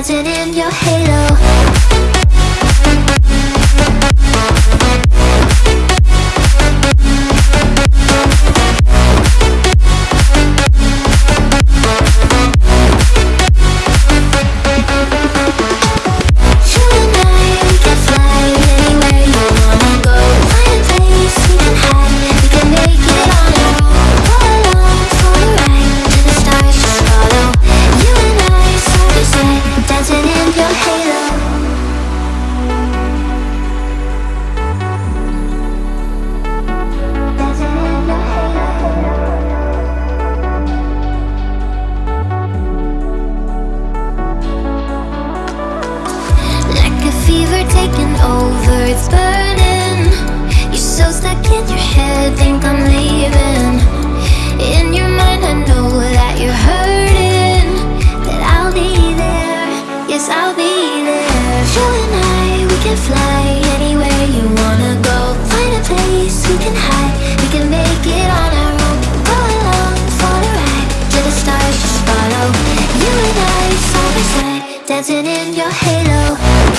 Imagine in your head are taking over, it's burning. You're so stuck in your head, think I'm leaving. In your mind I know that you're hurting That I'll be there, yes I'll be there. You and I, we can fly anywhere you wanna go. Find a place we can hide, we can make it on our own. Go along for a ride, to the stars just follow. You and I, side by side, dancing in your halo.